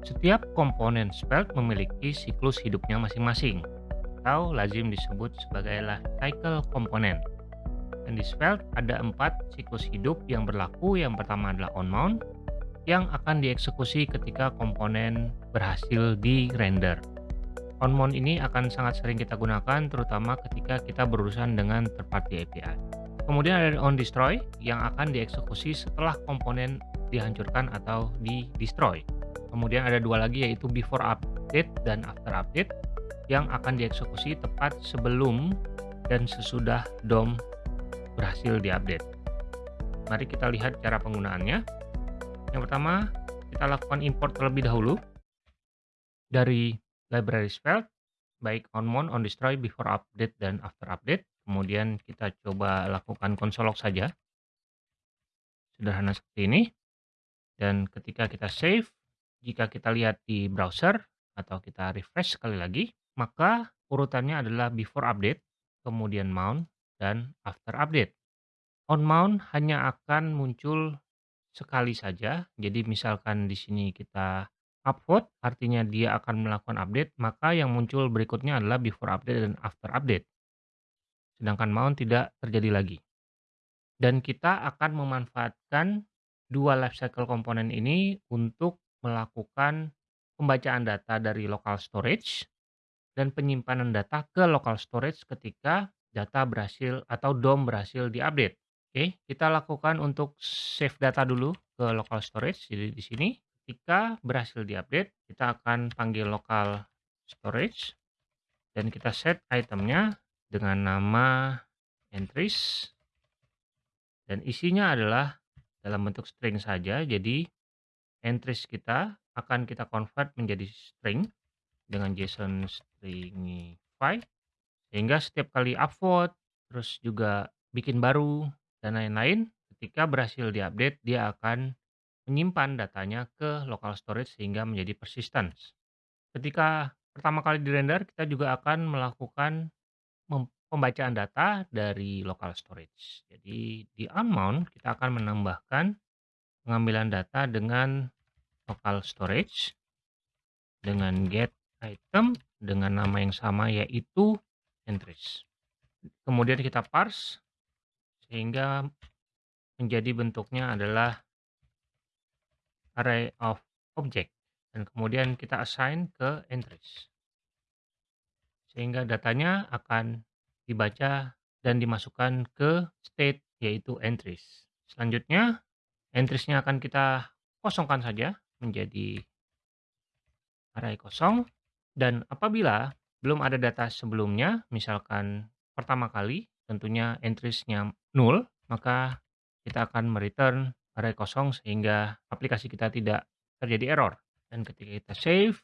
Setiap komponen Svelte memiliki siklus hidupnya masing-masing, atau lazim disebut sebagai cycle komponen. Dan di Svelte ada empat siklus hidup yang berlaku. Yang pertama adalah on mount, yang akan dieksekusi ketika komponen berhasil di render. On mount ini akan sangat sering kita gunakan, terutama ketika kita berurusan dengan third party API. Kemudian ada on destroy yang akan dieksekusi setelah komponen dihancurkan atau di destroy. Kemudian ada dua lagi yaitu before update dan after update yang akan dieksekusi tepat sebelum dan sesudah DOM berhasil diupdate. Mari kita lihat cara penggunaannya. Yang pertama, kita lakukan import terlebih dahulu dari library Svelte, baik on mount, on destroy, before update, dan after update. Kemudian kita coba lakukan console log saja. Sederhana seperti ini. Dan ketika kita save, jika kita lihat di browser atau kita refresh sekali lagi, maka urutannya adalah before update, kemudian mount, dan after update. On mount hanya akan muncul sekali saja. Jadi misalkan di sini kita upvote, artinya dia akan melakukan update, maka yang muncul berikutnya adalah before update dan after update. Sedangkan mount tidak terjadi lagi. Dan kita akan memanfaatkan dua lifecycle komponen ini untuk melakukan pembacaan data dari local storage dan penyimpanan data ke local storage ketika data berhasil atau DOM berhasil diupdate. Oke, kita lakukan untuk save data dulu ke local storage. Jadi di sini ketika berhasil diupdate, kita akan panggil local storage dan kita set itemnya dengan nama entries dan isinya adalah dalam bentuk string saja. Jadi entries kita akan kita convert menjadi string dengan JSON stringify sehingga setiap kali upvote terus juga bikin baru dan lain-lain ketika berhasil diupdate dia akan menyimpan datanya ke local storage sehingga menjadi persistence. Ketika pertama kali di render kita juga akan melakukan pembacaan data dari local storage. Jadi di unmount kita akan menambahkan pengambilan data dengan local storage dengan get item dengan nama yang sama yaitu entries. Kemudian kita parse sehingga menjadi bentuknya adalah array of object dan kemudian kita assign ke entries. Sehingga datanya akan dibaca dan dimasukkan ke state yaitu entries. Selanjutnya entriesnya akan kita kosongkan saja menjadi array kosong. Dan apabila belum ada data sebelumnya misalkan pertama kali tentunya entriesnya null maka kita akan mereturn array kosong sehingga aplikasi kita tidak terjadi error. Dan ketika kita save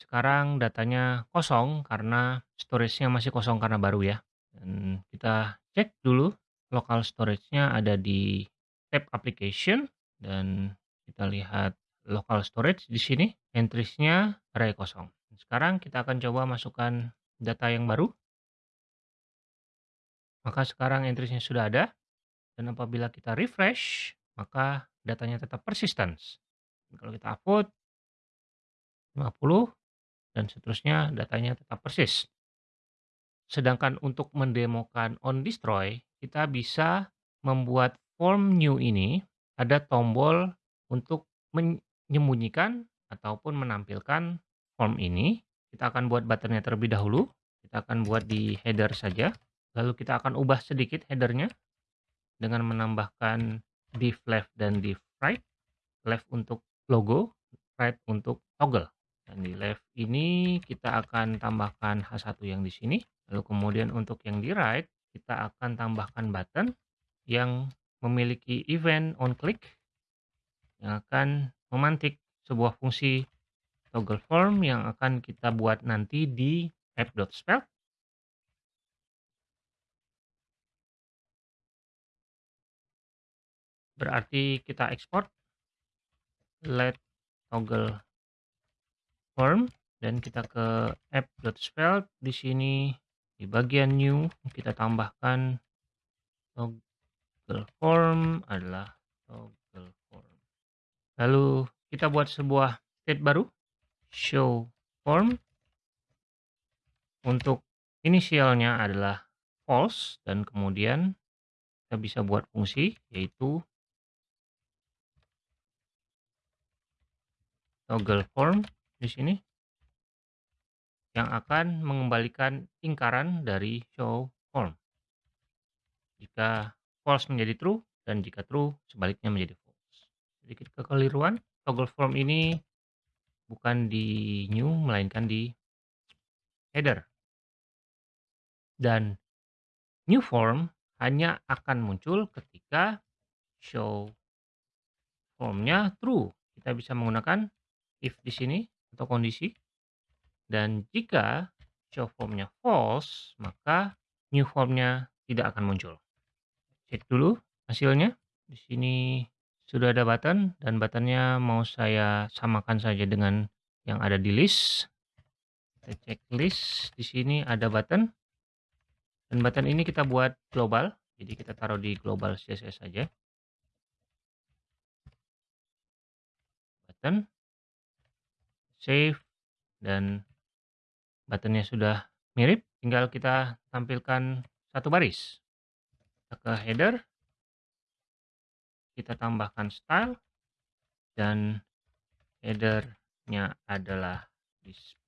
sekarang datanya kosong karena storage-nya masih kosong karena baru ya. Dan kita cek dulu local storage-nya ada di tab application dan kita lihat local storage di sini entries-nya array kosong. Sekarang kita akan coba masukkan data yang baru. Maka sekarang entries-nya sudah ada dan apabila kita refresh maka datanya tetap persistence. Kalau kita upload 50 dan seterusnya datanya tetap persis. Sedangkan untuk mendemokan on destroy, kita bisa membuat form new ini ada tombol untuk menyembunyikan ataupun menampilkan form ini. Kita akan buat buttonnya terlebih dahulu. Kita akan buat di header saja. Lalu kita akan ubah sedikit headernya dengan menambahkan div left dan div right. Left untuk logo, right untuk toggle. Dan di left ini kita akan tambahkan H1 yang di sini. Lalu kemudian untuk yang di right, kita akan tambahkan button yang memiliki event on click yang akan memantik sebuah fungsi toggle form yang akan kita buat nanti di app.spell. Berarti kita ekspor let toggle form dan kita ke app.spell di sini di bagian new kita tambahkan toggle form adalah toggle. Lalu kita buat sebuah state baru show form untuk inisialnya adalah false dan kemudian kita bisa buat fungsi yaitu toggle form di sini yang akan mengembalikan ingkaran dari show form. Jika false menjadi true dan jika true sebaliknya menjadi. Sedikit kekeliruan, toggle form ini bukan di new melainkan di header. Dan new form hanya akan muncul ketika show formnya true. Kita bisa menggunakan if di sini atau kondisi. Dan jika show formnya false, maka new formnya tidak akan muncul. Cek dulu hasilnya. Di sini sudah ada button dan buttonnya mau saya samakan saja dengan yang ada di list. Kita cek list. Di sini ada button. Dan button ini kita buat global. Jadi kita taruh di global CSS saja. Button. Save. Dan buttonnya sudah mirip. Tinggal kita tampilkan satu baris. Kita ke header kita tambahkan style dan headernya adalah display.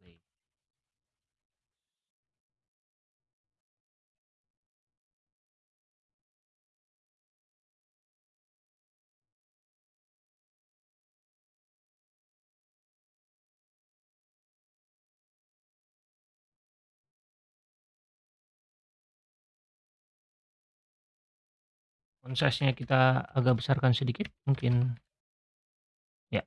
Font size-nya kita agak besarkan sedikit, mungkin ya.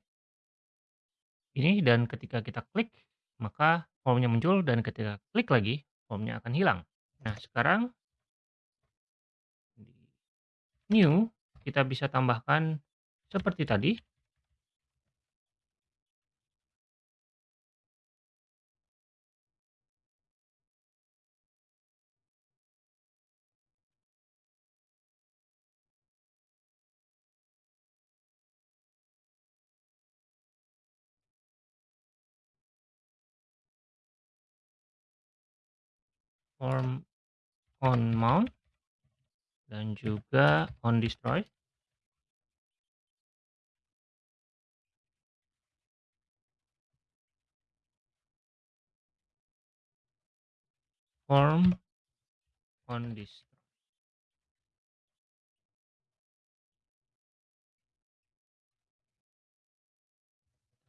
Ini dan ketika kita klik, maka formnya muncul dan ketika klik lagi, formnya akan hilang. Nah, sekarang new, kita bisa tambahkan seperti tadi. Form on mount dan juga on destroy. Form on destroy.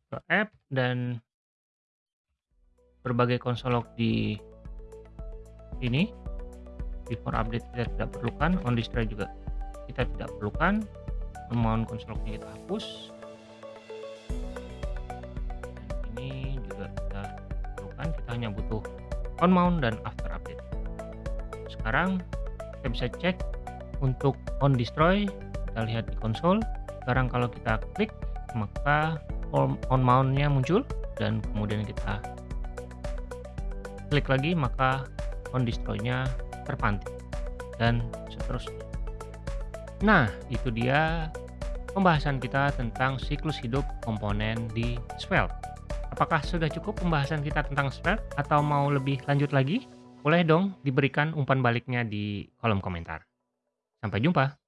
Ke app dan berbagai konsol log di ini before update kita tidak perlukan on display juga kita tidak perlukan mount konstruknya kita hapus. Dan ini juga kita perlukan kita hanya butuh on mount dan after update. Sekarang kita bisa cek untuk on destroy kita lihat di konsol. Sekarang kalau kita klik maka on mountnya muncul dan kemudian kita klik lagi maka on destroy-nya terpantik dan seterusnya. Nah, itu dia pembahasan kita tentang siklus hidup komponen di Svelte. Apakah sudah cukup pembahasan kita tentang Svelte atau mau lebih lanjut lagi? Boleh dong diberikan umpan baliknya di kolom komentar. Sampai jumpa.